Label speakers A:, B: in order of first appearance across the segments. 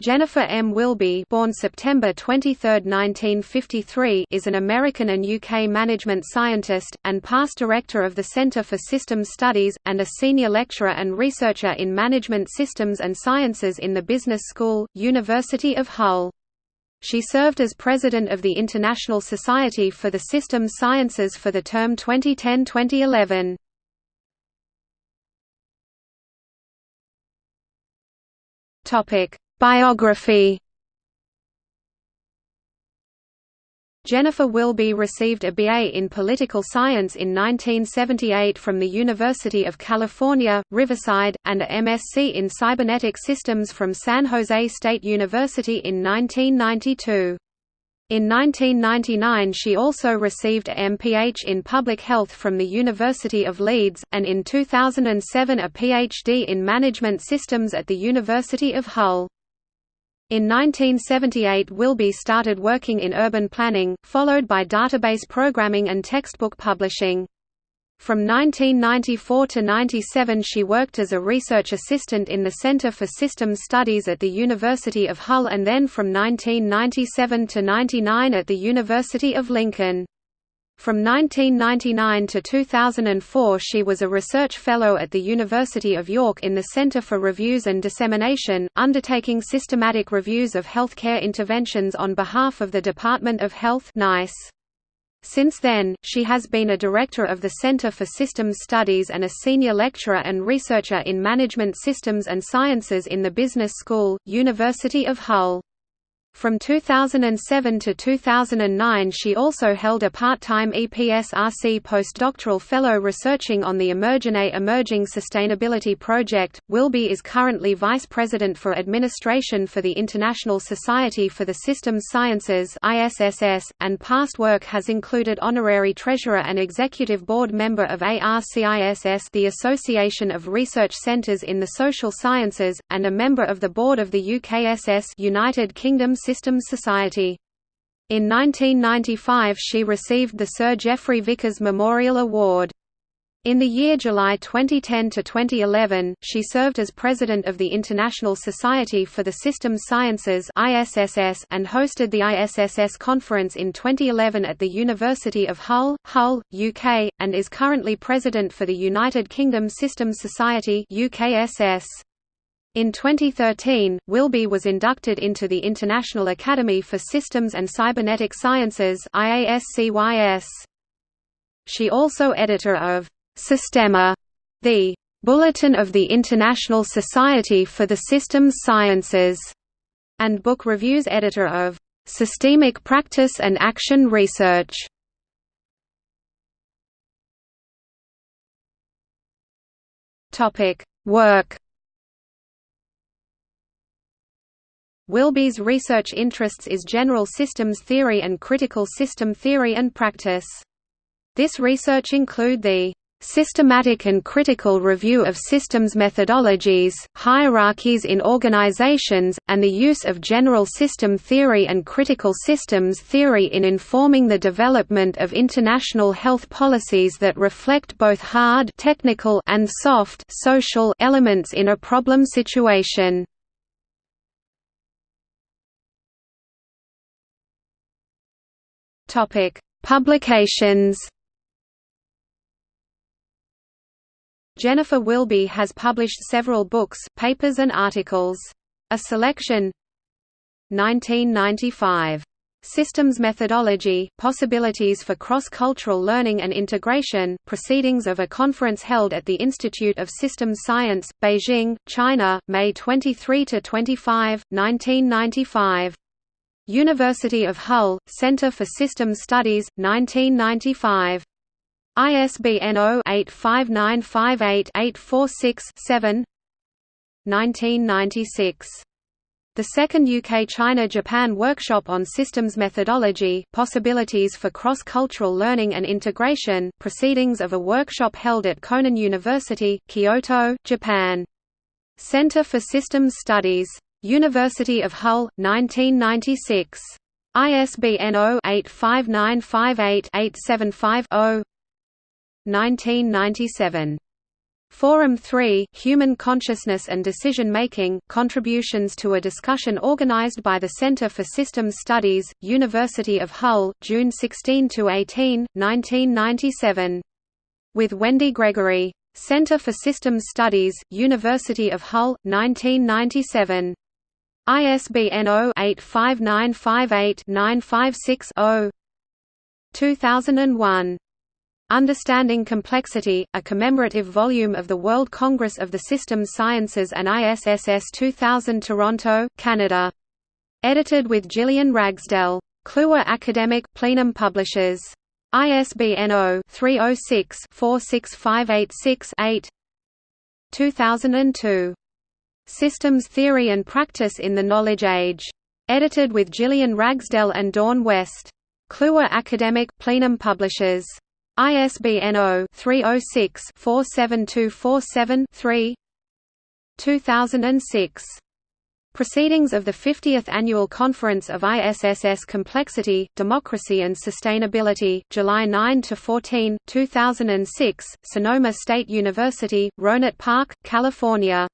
A: Jennifer M. Wilby born September 23, 1953, is an American and UK management scientist, and past director of the Centre for Systems Studies, and a senior lecturer and researcher in Management Systems and Sciences in the Business School, University of Hull. She served as president of the International Society for the Systems Sciences for the term 2010–2011. Topic Biography Jennifer Wilby received a BA in Political Science in 1978 from the University of California, Riverside, and a MSc in Cybernetic Systems from San Jose State University in 1992. In 1999 she also received a MPH in Public Health from the University of Leeds, and in 2007 a PhD in Management Systems at the University of Hull. In 1978 Wilby started working in urban planning, followed by database programming and textbook publishing. From 1994 to 97 she worked as a research assistant in the Center for Systems Studies at the University of Hull and then from 1997 to 99 at the University of Lincoln. From 1999 to 2004 she was a research fellow at the University of York in the Center for Reviews and Dissemination, undertaking systematic reviews of healthcare interventions on behalf of the Department of Health NICE. Since then, she has been a director of the Center for Systems Studies and a senior lecturer and researcher in Management Systems and Sciences in the Business School, University of Hull. From 2007 to 2009 she also held a part-time EPSRC postdoctoral fellow researching on the Emergene Emerging Sustainability Project. Wilby is currently Vice President for Administration for the International Society for the Systems Sciences ISSS, and past work has included Honorary Treasurer and Executive Board Member of ARCISS the Association of Research Centres in the Social Sciences, and a member of the Board of the UKSS United Kingdom Systems Society. In 1995 she received the Sir Geoffrey Vickers Memorial Award. In the year July 2010 to 2011, she served as president of the International Society for the Systems Sciences (ISSS) and hosted the ISSS conference in 2011 at the University of Hull, Hull, UK, and is currently president for the United Kingdom Systems Society (UKSS). In 2013, Wilby was inducted into the International Academy for Systems and Cybernetic Sciences She also editor of Systema, the Bulletin of the International Society for the Systems Sciences, and book reviews editor of Systemic Practice and Action Research. Work Wilby's research interests is general systems theory and critical system theory and practice. This research include the systematic and critical review of systems methodologies, hierarchies in organizations, and the use of general system theory and critical systems theory in informing the development of international health policies that reflect both hard technical and soft social elements in a problem situation. Topic: Publications. Jennifer Wilby has published several books, papers and articles. A selection 1995. Systems Methodology, Possibilities for Cross-Cultural Learning and Integration, Proceedings of a conference held at the Institute of Systems Science, Beijing, China, May 23–25, 1995. University of Hull, Centre for Systems Studies, 1995. ISBN 0-85958-846-7 1996. The second UK-China-Japan Workshop on Systems Methodology, Possibilities for Cross-Cultural Learning and Integration, Proceedings of a workshop held at Konan University, Kyoto, Japan. Centre for Systems Studies University of Hull, 1996. ISBN 0-85958-875-0 1997 Forum 3 Human Consciousness and Decision Making Contributions to a discussion organized by the Center for Systems Studies, University of Hull, June 16 to 18, 1997. With Wendy Gregory. Center for Systems Studies, University of Hull, 1997. ISBN 0-85958-956-0 2001 Understanding Complexity, a commemorative volume of the World Congress of the Systems Sciences and ISSS 2000 Toronto, Canada. Edited with Gillian Ragsdell. Kluwer Academic Plenum Publishers. ISBN 0-306-46586-8 2002. Systems Theory and Practice in the Knowledge Age. Edited with Gillian Ragsdell and Dawn West. Kluwer Academic Plenum Publishers. ISBN 0-306-47247-3 2006. Proceedings of the 50th Annual Conference of ISSS Complexity, Democracy and Sustainability, July 9–14, 2006, Sonoma State University, Rohnert Park, California.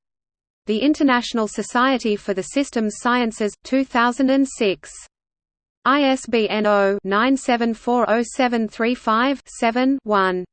A: The International Society for the Systems Sciences, 2006. ISBN 0-9740735-7-1.